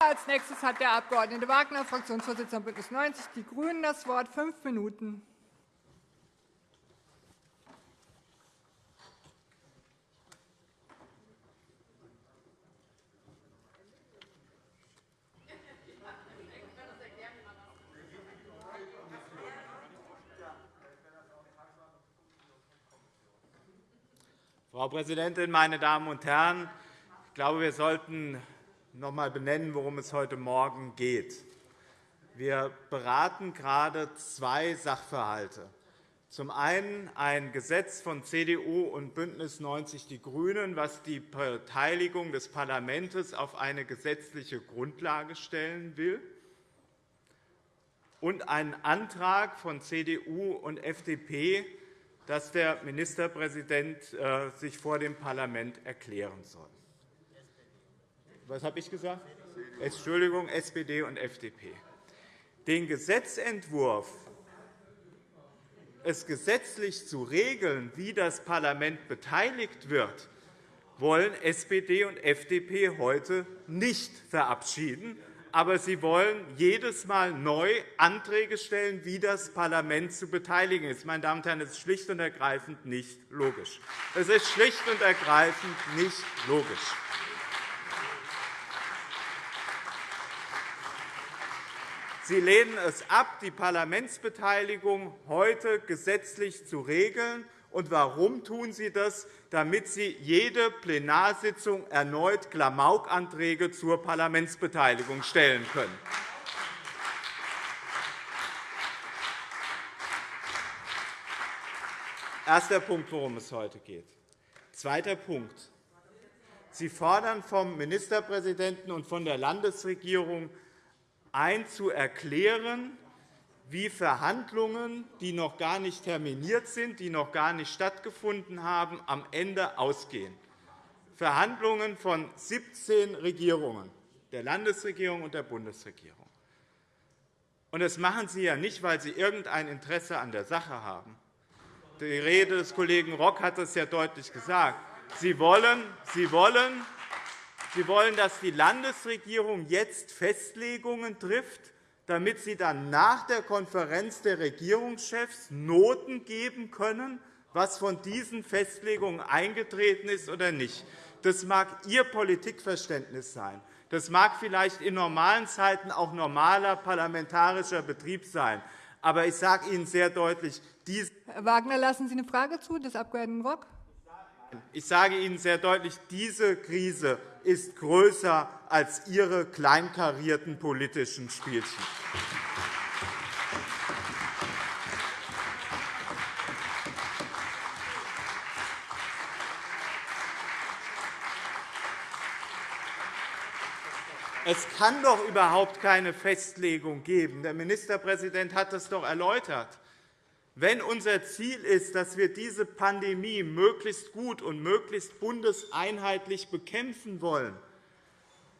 Als nächstes hat der Abg. Wagner, Fraktionsvorsitzender BÜNDNIS 90 die GRÜNEN, das Wort. Fünf Minuten. Frau Präsidentin, meine Damen und Herren! Ich glaube, wir sollten noch einmal benennen, worum es heute Morgen geht. Wir beraten gerade zwei Sachverhalte. Zum einen ein Gesetz von CDU und BÜNDNIS 90 die GRÜNEN, das die Beteiligung des Parlaments auf eine gesetzliche Grundlage stellen will, und einen Antrag von CDU und FDP, dass der Ministerpräsident äh, sich vor dem Parlament erklären soll. Was habe ich gesagt? Entschuldigung, SPD und FDP. Den Gesetzentwurf, es gesetzlich zu regeln, wie das Parlament beteiligt wird, wollen SPD und FDP heute nicht verabschieden, aber Sie wollen jedes Mal neu Anträge stellen, wie das Parlament zu beteiligen ist. Meine Damen und Herren, das ist schlicht und ergreifend nicht logisch. Es ist schlicht und ergreifend nicht logisch. Sie lehnen es ab, die Parlamentsbeteiligung heute gesetzlich zu regeln. Und warum tun Sie das? Damit Sie jede Plenarsitzung erneut Klamaukanträge zur Parlamentsbeteiligung stellen können. Erster Punkt, worum es heute geht. Zweiter Punkt. Sie fordern vom Ministerpräsidenten und von der Landesregierung ein, zu erklären, wie Verhandlungen, die noch gar nicht terminiert sind, die noch gar nicht stattgefunden haben, am Ende ausgehen. Verhandlungen von 17 Regierungen, der Landesregierung und der Bundesregierung. das machen Sie ja nicht, weil Sie irgendein Interesse an der Sache haben. Die Rede des Kollegen Rock hat es ja deutlich gesagt. Sie wollen, Sie wollen, Sie wollen, dass die Landesregierung jetzt Festlegungen trifft, damit Sie dann nach der Konferenz der Regierungschefs Noten geben können, was von diesen Festlegungen eingetreten ist oder nicht. Das mag Ihr Politikverständnis sein. Das mag vielleicht in normalen Zeiten auch normaler parlamentarischer Betrieb sein. Aber ich sage Ihnen sehr deutlich, Herr Wagner, lassen Sie eine Frage zu des Abg. Rock? Ich sage Ihnen sehr deutlich, diese Krise ist größer als Ihre kleinkarierten politischen Spielchen. Es kann doch überhaupt keine Festlegung geben. Der Ministerpräsident hat das doch erläutert. Wenn unser Ziel ist, dass wir diese Pandemie möglichst gut und möglichst bundeseinheitlich bekämpfen wollen,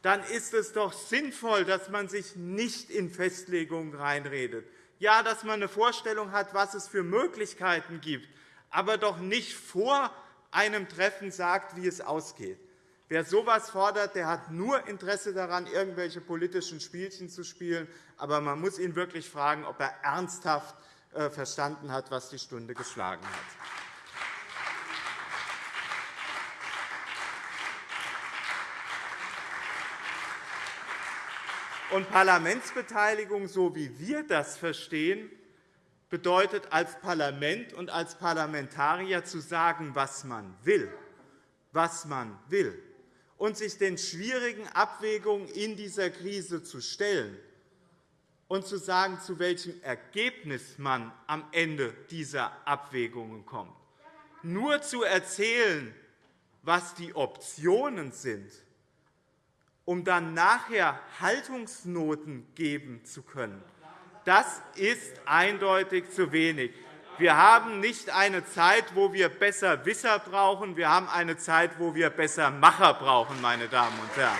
dann ist es doch sinnvoll, dass man sich nicht in Festlegungen reinredet. Ja, dass man eine Vorstellung hat, was es für Möglichkeiten gibt, aber doch nicht vor einem Treffen sagt, wie es ausgeht. Wer so etwas fordert, der hat nur Interesse daran, irgendwelche politischen Spielchen zu spielen. Aber man muss ihn wirklich fragen, ob er ernsthaft verstanden hat, was die Stunde geschlagen hat. Und Parlamentsbeteiligung, so wie wir das verstehen, bedeutet als Parlament und als Parlamentarier zu sagen, was man will, was man will, und sich den schwierigen Abwägungen in dieser Krise zu stellen und zu sagen, zu welchem Ergebnis man am Ende dieser Abwägungen kommt. Nur zu erzählen, was die Optionen sind, um dann nachher Haltungsnoten geben zu können, das ist eindeutig zu wenig. Wir haben nicht eine Zeit, wo wir besser Wisser brauchen. Wir haben eine Zeit, wo wir besser Macher brauchen, meine Damen und Herren.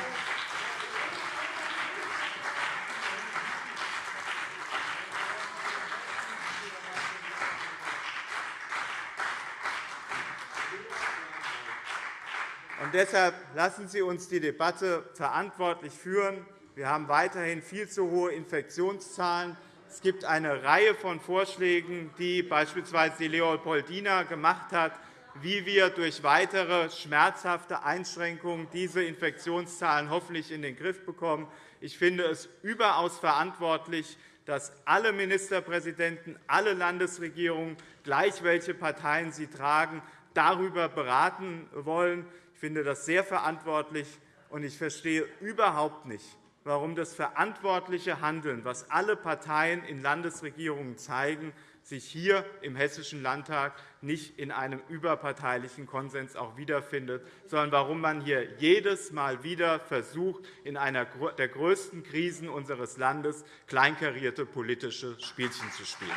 Und deshalb lassen Sie uns die Debatte verantwortlich führen. Wir haben weiterhin viel zu hohe Infektionszahlen. Es gibt eine Reihe von Vorschlägen, die beispielsweise Leopoldina gemacht hat, wie wir durch weitere schmerzhafte Einschränkungen diese Infektionszahlen hoffentlich in den Griff bekommen. Ich finde es überaus verantwortlich, dass alle Ministerpräsidenten, alle Landesregierungen, gleich welche Parteien sie tragen, darüber beraten wollen. Ich finde das sehr verantwortlich, und ich verstehe überhaupt nicht, warum das verantwortliche Handeln, das alle Parteien in Landesregierungen zeigen, sich hier im Hessischen Landtag nicht in einem überparteilichen Konsens auch wiederfindet, sondern warum man hier jedes Mal wieder versucht, in einer der größten Krisen unseres Landes kleinkarierte politische Spielchen zu spielen.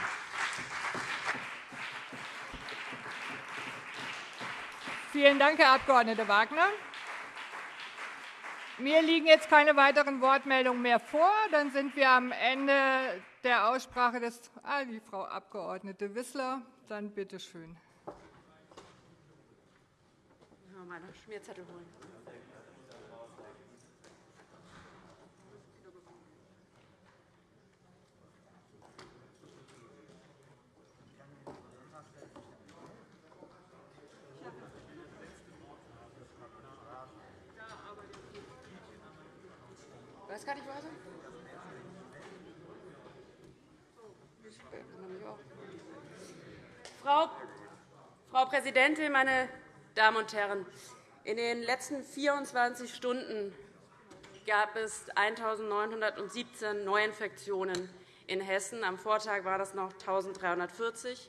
Vielen Dank, Herr Abg. Wagner. Mir liegen jetzt keine weiteren Wortmeldungen mehr vor. Dann sind wir am Ende der Aussprache des ah, die Frau Abg. Wissler. Dann bitte schön. Meine Schmierzettel holen. Weiß gar nicht weiter. Frau, Frau Präsidentin, meine Damen und Herren! In den letzten 24 Stunden gab es 1.917 Neuinfektionen in Hessen. Am Vortag waren das noch 1.340.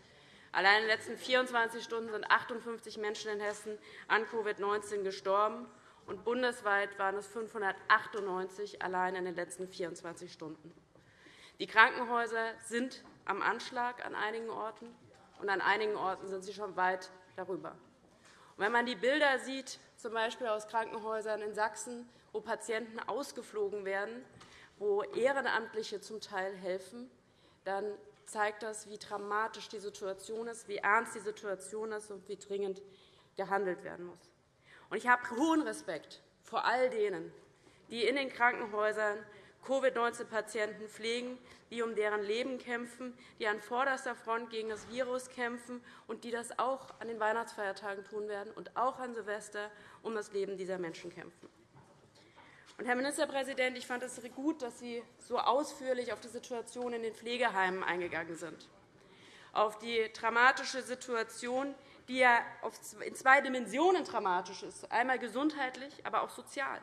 Allein in den letzten 24 Stunden sind 58 Menschen in Hessen an Covid-19 gestorben und bundesweit waren es 598 allein in den letzten 24 Stunden. Die Krankenhäuser sind am Anschlag an einigen Orten, und an einigen Orten sind sie schon weit darüber. Und wenn man die Bilder sieht, z. B. aus Krankenhäusern in Sachsen, wo Patienten ausgeflogen werden, wo Ehrenamtliche zum Teil helfen, dann zeigt das, wie dramatisch die Situation ist, wie ernst die Situation ist und wie dringend gehandelt werden muss. Ich habe hohen Respekt vor all denen, die in den Krankenhäusern Covid-19-Patienten pflegen, die um deren Leben kämpfen, die an vorderster Front gegen das Virus kämpfen und die das auch an den Weihnachtsfeiertagen tun werden und auch an Silvester um das Leben dieser Menschen kämpfen. Herr Ministerpräsident, ich fand es gut, dass Sie so ausführlich auf die Situation in den Pflegeheimen eingegangen sind, auf die dramatische Situation, die ja in zwei Dimensionen dramatisch ist, einmal gesundheitlich, aber auch sozial.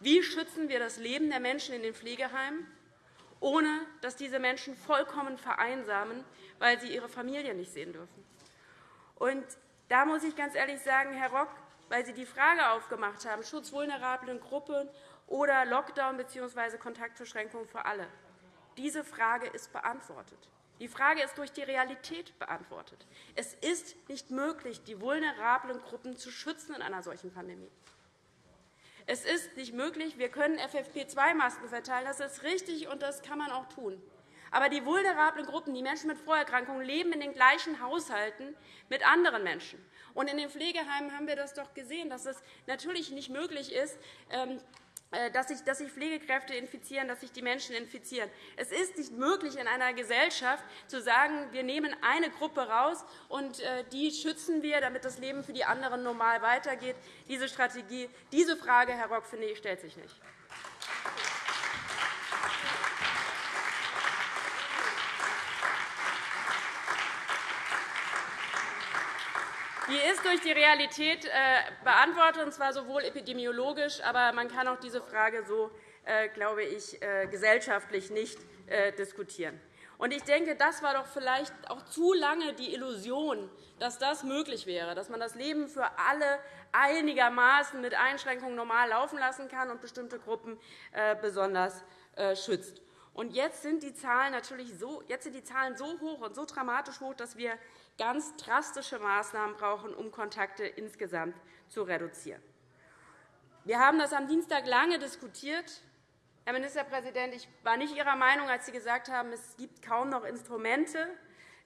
Wie schützen wir das Leben der Menschen in den Pflegeheimen, ohne dass diese Menschen vollkommen vereinsamen, weil sie ihre Familie nicht sehen dürfen? Und da muss ich ganz ehrlich sagen, Herr Rock, weil Sie die Frage aufgemacht haben, Schutz vulnerablen Gruppen oder Lockdown bzw. Kontaktbeschränkungen für alle. Diese Frage ist beantwortet. Die Frage ist durch die Realität beantwortet. Es ist nicht möglich, die vulnerablen Gruppen zu schützen in einer solchen Pandemie. Es ist nicht möglich. Wir können FFP2-Masken verteilen. Das ist richtig, und das kann man auch tun. Aber die vulnerablen Gruppen, die Menschen mit Vorerkrankungen, leben in den gleichen Haushalten mit anderen Menschen. Und in den Pflegeheimen haben wir das doch gesehen, dass es natürlich nicht möglich ist, ähm, äh, dass sich, dass sich Pflegekräfte infizieren, dass sich die Menschen infizieren. Es ist nicht möglich, in einer Gesellschaft zu sagen, wir nehmen eine Gruppe raus und äh, die schützen wir, damit das Leben für die anderen normal weitergeht. Diese Strategie, diese Frage, Herr Rock, finde ich, stellt sich nicht. Die ist durch die Realität äh, beantwortet, und zwar sowohl epidemiologisch, aber man kann auch diese Frage so, äh, glaube ich, äh, gesellschaftlich nicht diskutieren. Ich denke, das war doch vielleicht auch zu lange die Illusion, dass das möglich wäre, dass man das Leben für alle einigermaßen mit Einschränkungen normal laufen lassen kann und bestimmte Gruppen besonders schützt. Jetzt sind die Zahlen natürlich so, jetzt sind die Zahlen so hoch und so dramatisch hoch, dass wir ganz drastische Maßnahmen brauchen, um Kontakte insgesamt zu reduzieren. Wir haben das am Dienstag lange diskutiert. Herr Ministerpräsident, ich war nicht Ihrer Meinung, als Sie gesagt haben, es gibt kaum noch Instrumente,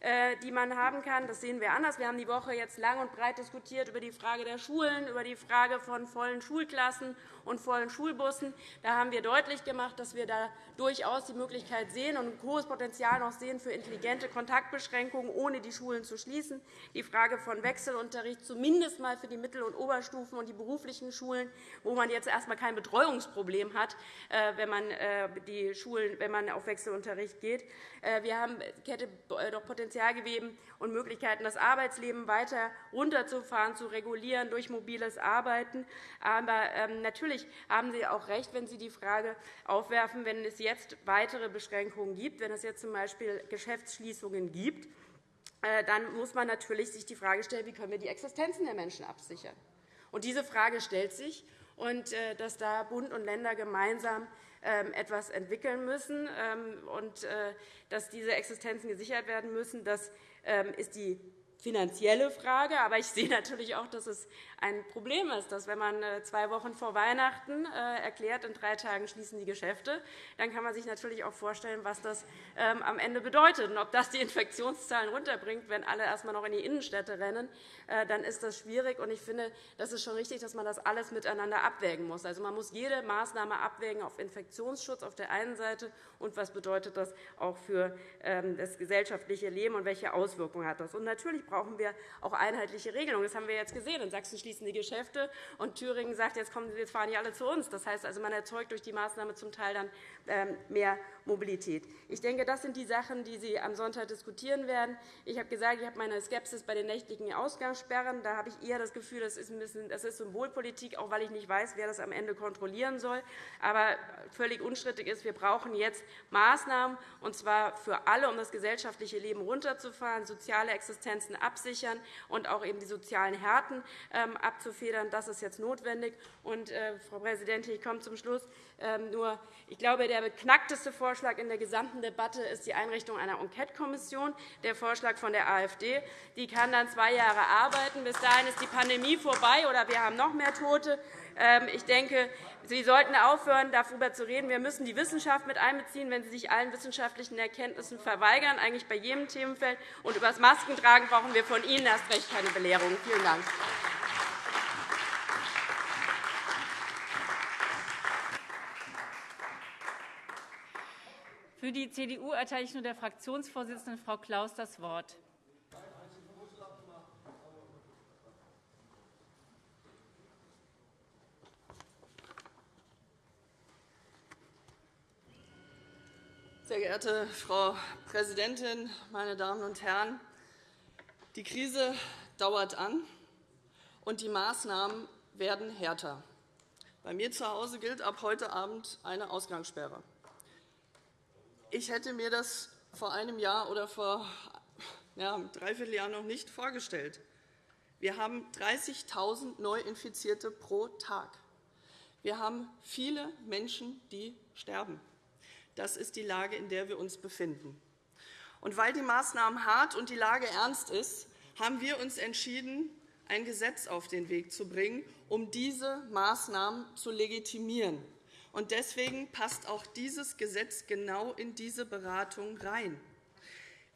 äh, die man haben kann. Das sehen wir anders. Wir haben die Woche jetzt lang und breit diskutiert über die Frage der Schulen, über die Frage von vollen Schulklassen und vollen Schulbussen. Da haben wir deutlich gemacht, dass wir da durchaus die Möglichkeit sehen und ein hohes Potenzial noch sehen für intelligente Kontaktbeschränkungen, ohne die Schulen zu schließen. Die Frage von Wechselunterricht, zumindest einmal für die Mittel- und Oberstufen und die beruflichen Schulen, wo man jetzt erst einmal kein Betreuungsproblem hat, äh, wenn man, die Schulen, wenn man auf Wechselunterricht geht. Wir haben Kette doch Potenzial gegeben und Möglichkeiten, das Arbeitsleben weiter runterzufahren, zu regulieren durch mobiles Arbeiten. Aber ähm, natürlich haben Sie auch recht, wenn Sie die Frage aufwerfen, wenn es jetzt weitere Beschränkungen gibt, wenn es jetzt z. B. Geschäftsschließungen gibt, äh, dann muss man natürlich sich die Frage stellen, wie können wir die Existenzen der Menschen absichern. Und diese Frage stellt sich, und äh, dass da Bund und Länder gemeinsam ähm, etwas entwickeln müssen ähm, und äh, dass diese Existenzen gesichert werden müssen. Das ähm, ist die finanzielle Frage. Aber ich sehe natürlich auch, dass es ein Problem ist, dass wenn man äh, zwei Wochen vor Weihnachten äh, erklärt, in drei Tagen schließen die Geschäfte, dann kann man sich natürlich auch vorstellen, was das ähm, am Ende bedeutet. Und ob das die Infektionszahlen runterbringt, wenn alle erst einmal noch in die Innenstädte rennen, äh, dann ist das schwierig. Und ich finde, das ist schon richtig, dass man das alles miteinander abwägen muss. Also, man muss jede Maßnahme abwägen auf Infektionsschutz auf der einen Seite und was bedeutet das auch für ähm, das gesellschaftliche Leben und welche Auswirkungen hat das. Und natürlich brauchen wir auch einheitliche Regelungen. Das haben wir jetzt gesehen. In Sachsen schließen die Geschäfte, und Thüringen sagt, jetzt, kommen, jetzt fahren die alle zu uns. Das heißt, also, man erzeugt durch die Maßnahme zum Teil dann ähm, mehr Mobilität. Ich denke, das sind die Sachen, die Sie am Sonntag diskutieren werden. Ich habe gesagt, ich habe meine Skepsis bei den nächtlichen Ausgangssperren. Da habe ich eher das Gefühl, das ist, ein bisschen, das ist Symbolpolitik, auch weil ich nicht weiß, wer das am Ende kontrollieren soll. Aber völlig unstrittig ist, wir brauchen jetzt Maßnahmen, und zwar für alle, um das gesellschaftliche Leben runterzufahren, soziale Existenzen absichern und auch eben die sozialen Härten ähm, abzufedern. Das ist jetzt notwendig. Und, äh, Frau Präsidentin, ich komme zum Schluss. Ähm, nur, ich glaube, der beknackteste Vorschlag in der gesamten Debatte ist die Einrichtung einer Enquetekommission, der Vorschlag von der AfD. Die kann dann zwei Jahre arbeiten. Bis dahin ist die Pandemie vorbei, oder wir haben noch mehr Tote. Ähm, ich denke, Sie sollten aufhören, darüber zu reden. Wir müssen die Wissenschaft mit einbeziehen, wenn Sie sich allen wissenschaftlichen Erkenntnissen verweigern, eigentlich bei jedem Themenfeld. Und über das Maskentragen brauchen wir von Ihnen erst recht keine Belehrung. Vielen Dank. Für die CDU erteile ich nur der Fraktionsvorsitzenden Frau Klaus das Wort. Sehr geehrte Frau Präsidentin, meine Damen und Herren! Die Krise dauert an, und die Maßnahmen werden härter. Bei mir zu Hause gilt ab heute Abend eine Ausgangssperre. Ich hätte mir das vor einem Jahr oder vor ja, einem Dreivierteljahr noch nicht vorgestellt. Wir haben 30.000 Neuinfizierte pro Tag. Wir haben viele Menschen, die sterben. Das ist die Lage, in der wir uns befinden. Und weil die Maßnahmen hart und die Lage ernst ist, haben wir uns entschieden, ein Gesetz auf den Weg zu bringen, um diese Maßnahmen zu legitimieren. Und deswegen passt auch dieses Gesetz genau in diese Beratung rein.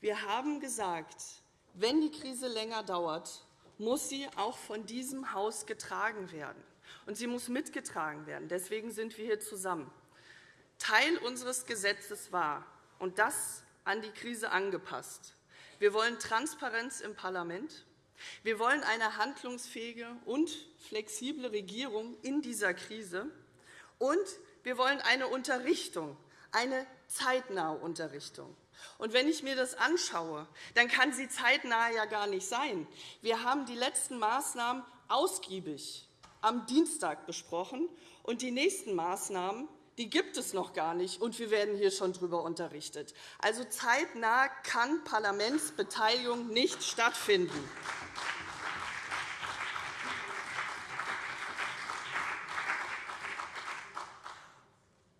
Wir haben gesagt, wenn die Krise länger dauert, muss sie auch von diesem Haus getragen werden. Und sie muss mitgetragen werden. Deswegen sind wir hier zusammen. Teil unseres Gesetzes war, und das an die Krise angepasst, wir wollen Transparenz im Parlament. Wir wollen eine handlungsfähige und flexible Regierung in dieser Krise. Und wir wollen eine Unterrichtung, eine zeitnahe Unterrichtung. Und wenn ich mir das anschaue, dann kann sie zeitnah ja gar nicht sein. Wir haben die letzten Maßnahmen ausgiebig am Dienstag besprochen, und die nächsten Maßnahmen die gibt es noch gar nicht, und wir werden hier schon darüber unterrichtet. Also zeitnah kann Parlamentsbeteiligung nicht stattfinden.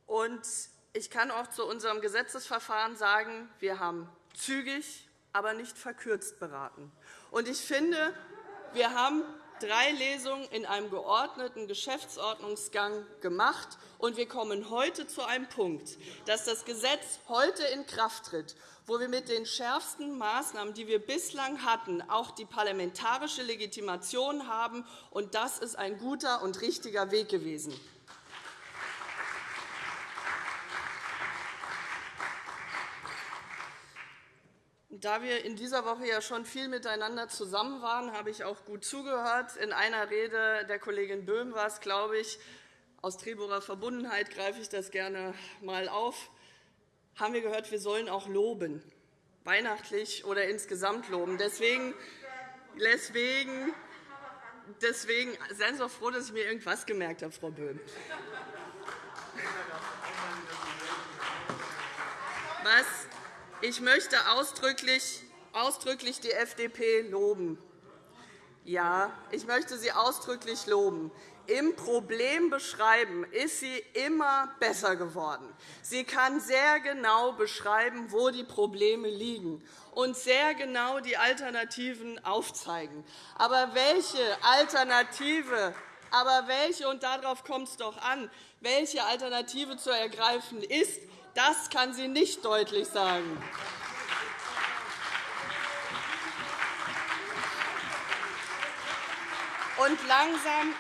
Und ich kann auch zu unserem Gesetzesverfahren sagen, wir haben zügig, aber nicht verkürzt beraten. Und ich finde, wir haben drei Lesungen in einem geordneten Geschäftsordnungsgang gemacht, und wir kommen heute zu einem Punkt, dass das Gesetz heute in Kraft tritt, wo wir mit den schärfsten Maßnahmen, die wir bislang hatten, auch die parlamentarische Legitimation haben. Und das ist ein guter und richtiger Weg gewesen. Da wir in dieser Woche ja schon viel miteinander zusammen waren, habe ich auch gut zugehört. In einer Rede der Kollegin Böhm war es, glaube ich, aus Treborer Verbundenheit greife ich das gerne einmal auf, haben wir gehört, wir sollen auch loben, weihnachtlich oder insgesamt loben. Deswegen, deswegen, deswegen seien Sie doch froh, dass ich mir irgendwas gemerkt habe, Frau Böhm. Was ich möchte ausdrücklich, ausdrücklich die FDP loben. Ja, ich möchte sie ausdrücklich loben. Im Problem beschreiben ist sie immer besser geworden. Sie kann sehr genau beschreiben, wo die Probleme liegen und sehr genau die Alternativen aufzeigen. Aber welche Alternative aber welche, und darauf kommt es doch an, welche Alternative zu ergreifen ist, das kann sie nicht deutlich sagen. Und langsam,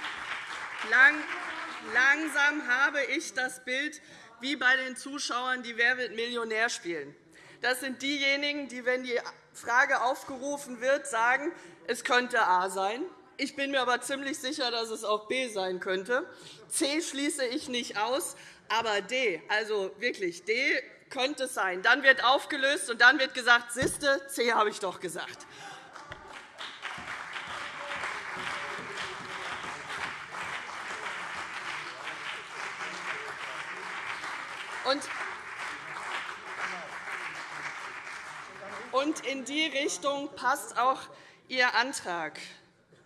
lang, langsam habe ich das Bild wie bei den Zuschauern, die Wer wird Millionär spielen. Das sind diejenigen, die, wenn die Frage aufgerufen wird, sagen, es könnte A sein. Ich bin mir aber ziemlich sicher, dass es auch B sein könnte. C schließe ich nicht aus. Aber D, also wirklich, D könnte es sein. Dann wird aufgelöst, und dann wird gesagt, Siste, C habe ich doch gesagt. Und in die Richtung passt auch Ihr Antrag.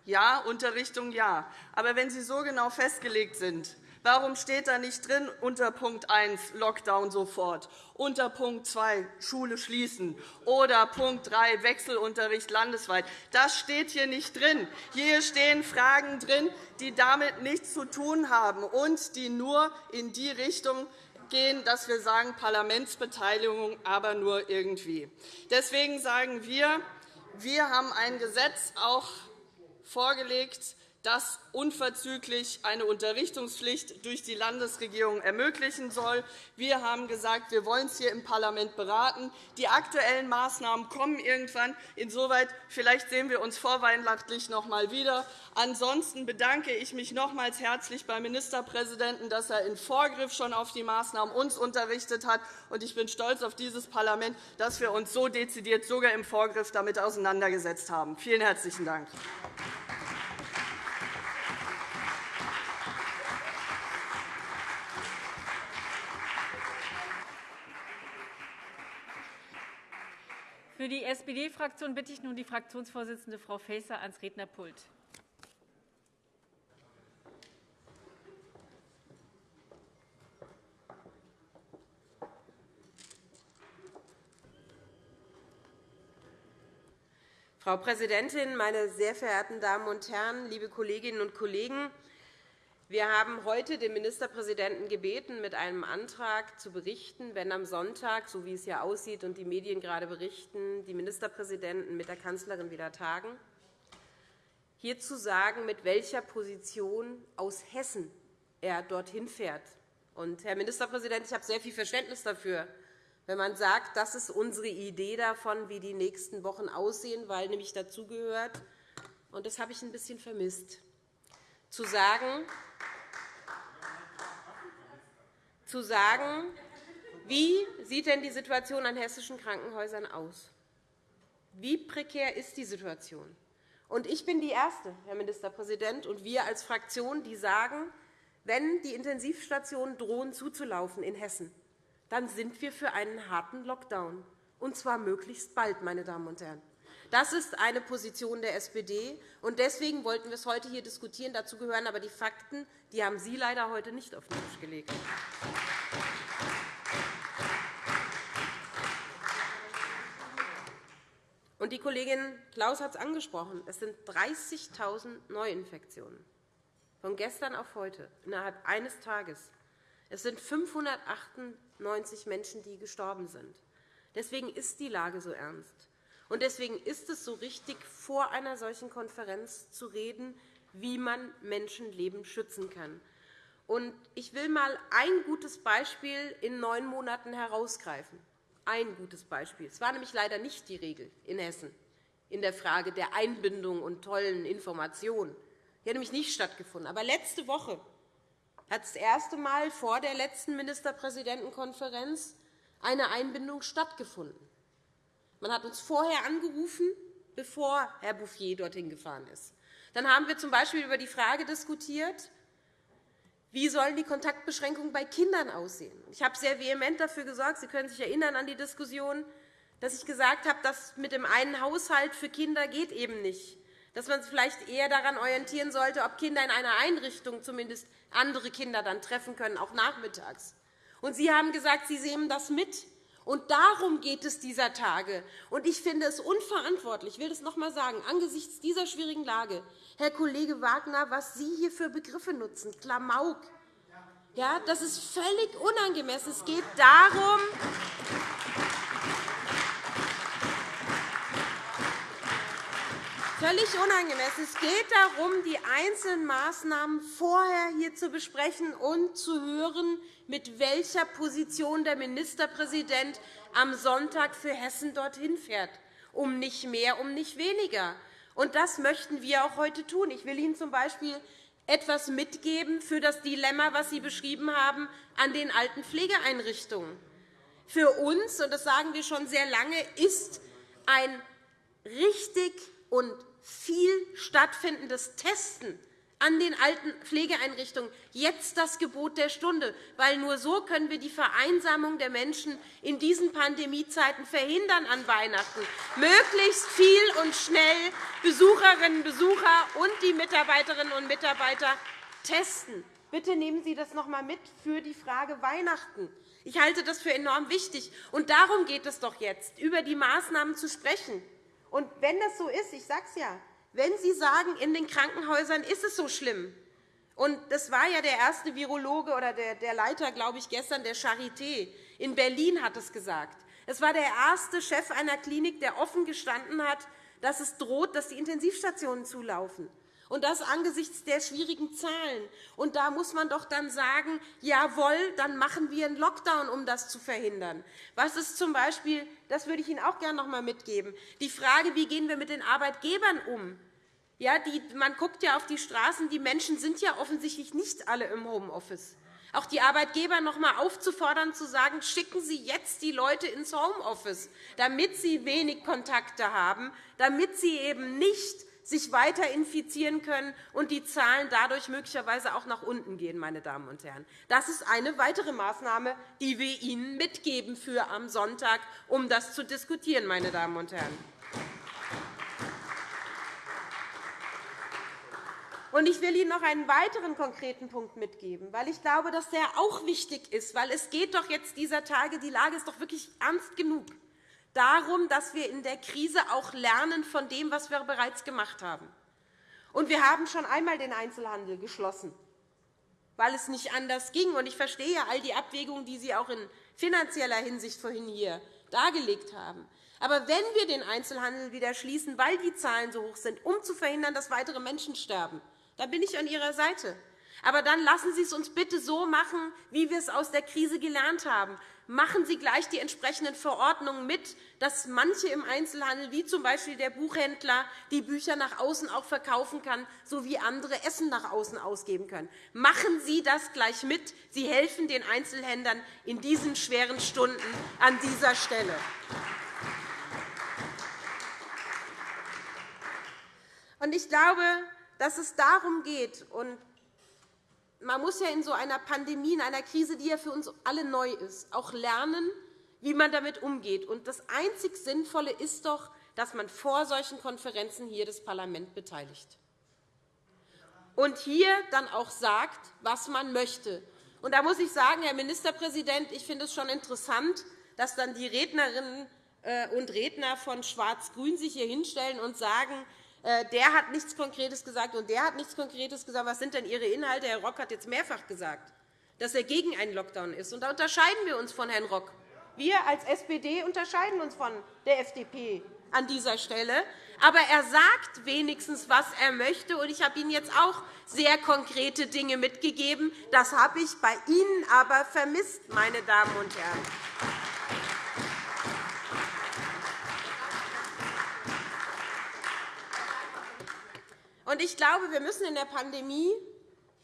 Ja, Unterrichtung ja. Aber wenn sie so genau festgelegt sind, Warum steht da nicht drin unter Punkt 1 Lockdown sofort, unter Punkt 2 Schule schließen oder Punkt 3 Wechselunterricht landesweit? Das steht hier nicht drin. Hier stehen Fragen drin, die damit nichts zu tun haben und die nur in die Richtung gehen, dass wir sagen Parlamentsbeteiligung, aber nur irgendwie. Deswegen sagen wir, wir haben ein Gesetz auch vorgelegt, das unverzüglich eine Unterrichtungspflicht durch die Landesregierung ermöglichen soll. Wir haben gesagt, wir wollen es hier im Parlament beraten. Die aktuellen Maßnahmen kommen irgendwann. Insoweit vielleicht sehen wir uns vorweihnachtlich noch einmal wieder. Ansonsten bedanke ich mich nochmals herzlich beim Ministerpräsidenten, dass er in Vorgriff schon auf die Maßnahmen uns unterrichtet hat. Ich bin stolz auf dieses Parlament, dass wir uns so dezidiert sogar im Vorgriff damit auseinandergesetzt haben. Vielen herzlichen Dank. Für die SPD-Fraktion bitte ich nun die Fraktionsvorsitzende Frau Faeser ans Rednerpult. Frau Präsidentin, meine sehr verehrten Damen und Herren, liebe Kolleginnen und Kollegen! Wir haben heute den Ministerpräsidenten gebeten, mit einem Antrag zu berichten, wenn am Sonntag, so wie es ja aussieht und die Medien gerade berichten, die Ministerpräsidenten mit der Kanzlerin wieder tagen, hier zu sagen, mit welcher Position aus Hessen er dorthin fährt. Und, Herr Ministerpräsident, ich habe sehr viel Verständnis dafür, wenn man sagt, das ist unsere Idee davon, wie die nächsten Wochen aussehen, weil nämlich dazu gehört, und das habe ich ein bisschen vermisst, zu sagen, zu sagen, wie sieht denn die Situation an hessischen Krankenhäusern aus? Wie prekär ist die Situation? Und ich bin die Erste, Herr Ministerpräsident, und wir als Fraktion, die sagen, wenn die Intensivstationen drohen zuzulaufen in Hessen, dann sind wir für einen harten Lockdown, und zwar möglichst bald, meine Damen und Herren. Das ist eine Position der SPD. und Deswegen wollten wir es heute hier diskutieren. Dazu gehören aber die Fakten. Die haben Sie leider heute nicht auf den Tisch gelegt. Die Kollegin Klaus hat es angesprochen. Es sind 30.000 Neuinfektionen von gestern auf heute innerhalb eines Tages. Es sind 598 Menschen, die gestorben sind. Deswegen ist die Lage so ernst. Deswegen ist es so richtig, vor einer solchen Konferenz zu reden, wie man Menschenleben schützen kann. Ich will einmal ein gutes Beispiel in neun Monaten herausgreifen ein gutes Beispiel. Es war nämlich leider nicht die Regel in Hessen in der Frage der Einbindung und tollen Informationen. Die hat nämlich nicht stattgefunden. Aber letzte Woche hat das erste Mal vor der letzten Ministerpräsidentenkonferenz eine Einbindung stattgefunden. Man hat uns vorher angerufen, bevor Herr Bouffier dorthin gefahren ist. Dann haben wir z.B. über die Frage diskutiert, wie sollen die Kontaktbeschränkungen bei Kindern aussehen? Ich habe sehr vehement dafür gesorgt, Sie können sich erinnern an die Diskussion, dass ich gesagt habe, dass mit dem einen Haushalt für Kinder geht eben nicht, dass man sich vielleicht eher daran orientieren sollte, ob Kinder in einer Einrichtung zumindest andere Kinder dann treffen können, auch nachmittags. Und Sie haben gesagt, Sie sehen das mit. Und darum geht es dieser Tage. Und ich finde es unverantwortlich, ich will das noch einmal sagen, angesichts dieser schwierigen Lage, Herr Kollege Wagner, was Sie hier für Begriffe nutzen, Klamauk. Ja, das ist völlig unangemessen. Es geht darum, völlig unangemessen. Es geht darum, die einzelnen Maßnahmen vorher hier zu besprechen und zu hören, mit welcher Position der Ministerpräsident am Sonntag für Hessen dorthin fährt, um nicht mehr, um nicht weniger. Und das möchten wir auch heute tun. Ich will Ihnen z. B. etwas mitgeben für das Dilemma, das Sie beschrieben haben, an den alten Pflegeeinrichtungen. Für uns, und das sagen wir schon sehr lange, ist ein richtig und viel stattfindendes Testen an den alten Pflegeeinrichtungen jetzt das Gebot der Stunde, weil nur so können wir die Vereinsamung der Menschen in diesen Pandemiezeiten verhindern an Weihnachten. Möglichst viel und schnell Besucherinnen und Besucher und die Mitarbeiterinnen und Mitarbeiter testen. Bitte nehmen Sie das noch einmal mit für die Frage Weihnachten. Ich halte das für enorm wichtig. Und darum geht es doch jetzt, über die Maßnahmen zu sprechen. Und wenn das so ist, ich sage es ja, wenn Sie sagen, in den Krankenhäusern ist es so schlimm, und das war ja der erste Virologe oder der Leiter, glaube ich, gestern der Charité in Berlin hat es gesagt. Es war der erste Chef einer Klinik, der offen gestanden hat, dass es droht, dass die Intensivstationen zulaufen. Und das angesichts der schwierigen Zahlen. Und da muss man doch dann sagen, jawohl, dann machen wir einen Lockdown, um das zu verhindern. Was ist zum Beispiel, das würde ich Ihnen auch gerne noch einmal mitgeben, die Frage, wie gehen wir mit den Arbeitgebern um? Ja, die, man guckt ja auf die Straßen. Die Menschen sind ja offensichtlich nicht alle im Homeoffice. Auch die Arbeitgeber noch einmal aufzufordern, zu sagen, schicken Sie jetzt die Leute ins Homeoffice, damit sie wenig Kontakte haben, damit sie eben nicht sich weiter infizieren können und die Zahlen dadurch möglicherweise auch nach unten gehen. Meine Damen und Herren. Das ist eine weitere Maßnahme, die wir Ihnen mitgeben für am Sonntag, um das zu diskutieren. Meine Damen und Herren. Ich will Ihnen noch einen weiteren konkreten Punkt mitgeben, weil ich glaube, dass der auch wichtig ist. Weil es geht doch jetzt dieser Tage, die Lage ist doch wirklich ernst genug darum, dass wir in der Krise auch lernen von dem, was wir bereits gemacht haben. Und wir haben schon einmal den Einzelhandel geschlossen, weil es nicht anders ging. Und ich verstehe all die Abwägungen, die Sie auch in finanzieller Hinsicht vorhin hier dargelegt haben. Aber wenn wir den Einzelhandel wieder schließen, weil die Zahlen so hoch sind, um zu verhindern, dass weitere Menschen sterben, dann bin ich an Ihrer Seite. Aber dann lassen Sie es uns bitte so machen, wie wir es aus der Krise gelernt haben machen Sie gleich die entsprechenden Verordnungen mit, dass manche im Einzelhandel, wie z. B. der Buchhändler, die Bücher nach außen auch verkaufen kann, sowie andere Essen nach außen ausgeben können. Machen Sie das gleich mit. Sie helfen den Einzelhändlern in diesen schweren Stunden an dieser Stelle. Ich glaube, dass es darum geht, und man muss ja in so einer Pandemie, in einer Krise, die ja für uns alle neu ist, auch lernen, wie man damit umgeht. Und das einzig Sinnvolle ist doch, dass man vor solchen Konferenzen hier das Parlament beteiligt und hier dann auch sagt, was man möchte. Und da muss ich sagen, Herr Ministerpräsident, ich finde es schon interessant, dass dann die Rednerinnen äh, und Redner von Schwarz-Grün sich hier hinstellen und sagen, der hat nichts Konkretes gesagt und der hat nichts Konkretes gesagt. Was sind denn Ihre Inhalte? Herr Rock hat jetzt mehrfach gesagt, dass er gegen einen Lockdown ist. Und da unterscheiden wir uns von Herrn Rock. Wir als SPD unterscheiden uns von der FDP an dieser Stelle. Aber er sagt wenigstens, was er möchte. Und ich habe Ihnen jetzt auch sehr konkrete Dinge mitgegeben. Das habe ich bei Ihnen aber vermisst, meine Damen und Herren. Und ich glaube, wir müssen in der Pandemie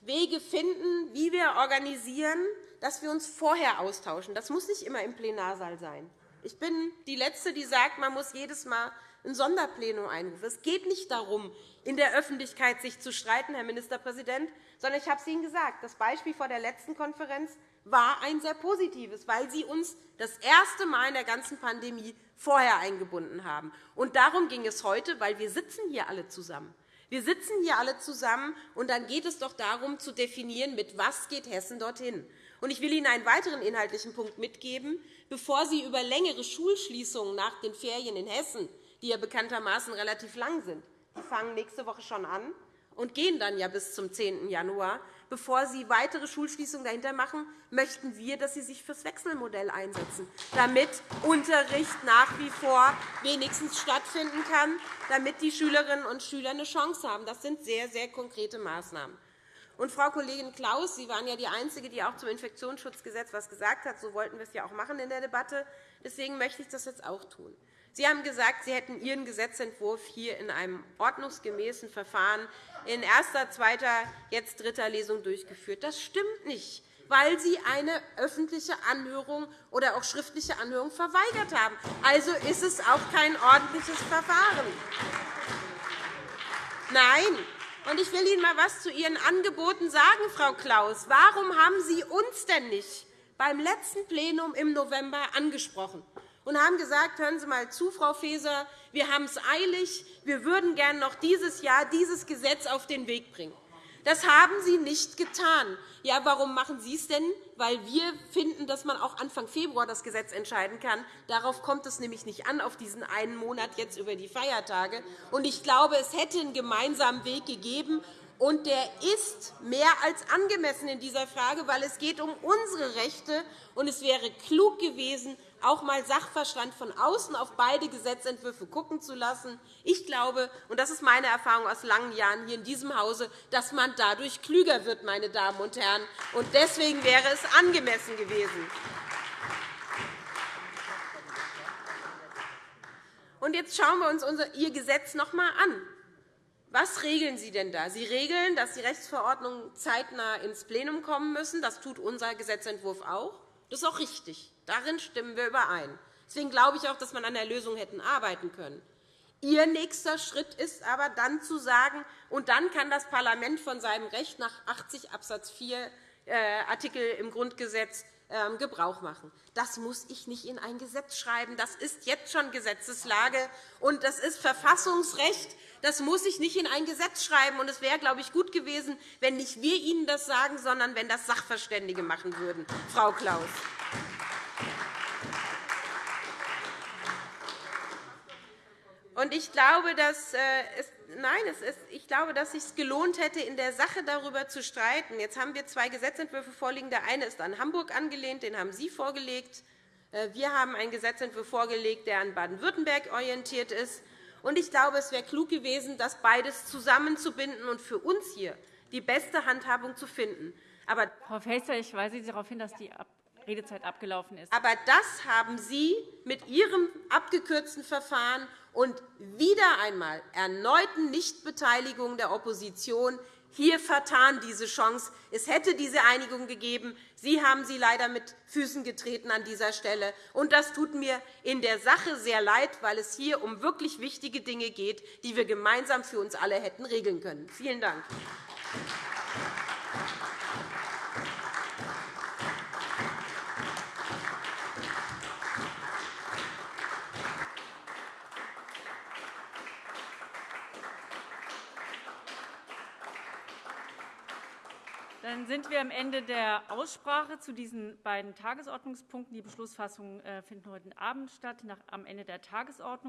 Wege finden, wie wir organisieren, dass wir uns vorher austauschen. Das muss nicht immer im Plenarsaal sein. Ich bin die Letzte, die sagt, man muss jedes Mal ein Sonderplenum einrufen. Es geht nicht darum, in der Öffentlichkeit sich zu streiten, Herr Ministerpräsident, sondern ich habe es Ihnen gesagt, das Beispiel vor der letzten Konferenz war ein sehr positives, weil Sie uns das erste Mal in der ganzen Pandemie vorher eingebunden haben. Und darum ging es heute, weil wir sitzen hier alle zusammen. Wir sitzen hier alle zusammen, und dann geht es doch darum, zu definieren, mit was geht Hessen dorthin. Und ich will Ihnen einen weiteren inhaltlichen Punkt mitgeben. Bevor Sie über längere Schulschließungen nach den Ferien in Hessen die ja bekanntermaßen relativ lang sind. Die fangen nächste Woche schon an und gehen dann ja bis zum 10. Januar. Bevor Sie weitere Schulschließungen dahinter machen, möchten wir, dass Sie sich für das Wechselmodell einsetzen, damit Unterricht nach wie vor wenigstens stattfinden kann, damit die Schülerinnen und Schüler eine Chance haben. Das sind sehr, sehr konkrete Maßnahmen. Und, Frau Kollegin Klaus, Sie waren ja die Einzige, die auch zum Infektionsschutzgesetz etwas gesagt hat. So wollten wir es ja auch machen in der Debatte. Deswegen möchte ich das jetzt auch tun. Sie haben gesagt, Sie hätten Ihren Gesetzentwurf hier in einem ordnungsgemäßen Verfahren in erster, zweiter, jetzt dritter Lesung durchgeführt. Das stimmt nicht weil Sie eine öffentliche Anhörung oder auch schriftliche Anhörung verweigert haben. Also ist es auch kein ordentliches Verfahren. Nein. Und ich will Ihnen einmal etwas zu Ihren Angeboten sagen, Frau Klaus. Warum haben Sie uns denn nicht beim letzten Plenum im November angesprochen? Und haben gesagt, hören Sie einmal zu, Frau Faeser, wir haben es eilig, wir würden gerne noch dieses Jahr dieses Gesetz auf den Weg bringen. Das haben Sie nicht getan. Ja, warum machen Sie es denn? Weil wir finden, dass man auch Anfang Februar das Gesetz entscheiden kann. Darauf kommt es nämlich nicht an, auf diesen einen Monat jetzt über die Feiertage. Und ich glaube, es hätte einen gemeinsamen Weg gegeben. Und der ist mehr als angemessen in dieser Frage, weil es geht um unsere Rechte. Und es wäre klug gewesen, auch einmal Sachverstand von außen auf beide Gesetzentwürfe gucken zu lassen. Ich glaube, und das ist meine Erfahrung aus langen Jahren hier in diesem Hause, dass man dadurch klüger wird, meine Damen und Herren. Und deswegen wäre es angemessen gewesen. Und jetzt schauen wir uns Ihr Gesetz noch einmal an. Was regeln Sie denn da? Sie regeln, dass die Rechtsverordnungen zeitnah ins Plenum kommen müssen. Das tut unser Gesetzentwurf auch. Das ist auch richtig. Darin stimmen wir überein. Deswegen glaube ich auch, dass man an der Lösung hätten arbeiten können. Ihr nächster Schritt ist aber dann zu sagen, und dann kann das Parlament von seinem Recht nach 80 Abs. 4 äh, Artikel im Grundgesetz Gebrauch machen. Das muss ich nicht in ein Gesetz schreiben. Das ist jetzt schon Gesetzeslage, und das ist Verfassungsrecht. Das muss ich nicht in ein Gesetz schreiben. Und es wäre, glaube ich, gut gewesen, wenn nicht wir Ihnen das sagen, sondern wenn das Sachverständige machen würden, Frau Klaus. Und ich glaube, dass äh, es Nein, es ist, ich glaube, dass es sich gelohnt hätte, in der Sache darüber zu streiten. Jetzt haben wir zwei Gesetzentwürfe vorliegen. Der eine ist an Hamburg angelehnt, den haben Sie vorgelegt. Äh, wir haben einen Gesetzentwurf vorgelegt, der an Baden-Württemberg orientiert ist. Und ich glaube, es wäre klug gewesen, das beides zusammenzubinden und für uns hier die beste Handhabung zu finden. Aber Frau Faeser, ich weise Sie darauf hin, dass die Redezeit abgelaufen ist. Aber das haben Sie mit Ihrem abgekürzten Verfahren und wieder einmal erneuten Nichtbeteiligung der Opposition hier vertan diese Chance. Es hätte diese Einigung gegeben. Sie haben sie leider mit Füßen getreten an dieser Stelle. Und das tut mir in der Sache sehr leid, weil es hier um wirklich wichtige Dinge geht, die wir gemeinsam für uns alle hätten regeln können. Vielen Dank. Dann sind wir am Ende der Aussprache zu diesen beiden Tagesordnungspunkten. Die Beschlussfassungen äh, finden heute Abend statt, am Ende der Tagesordnung.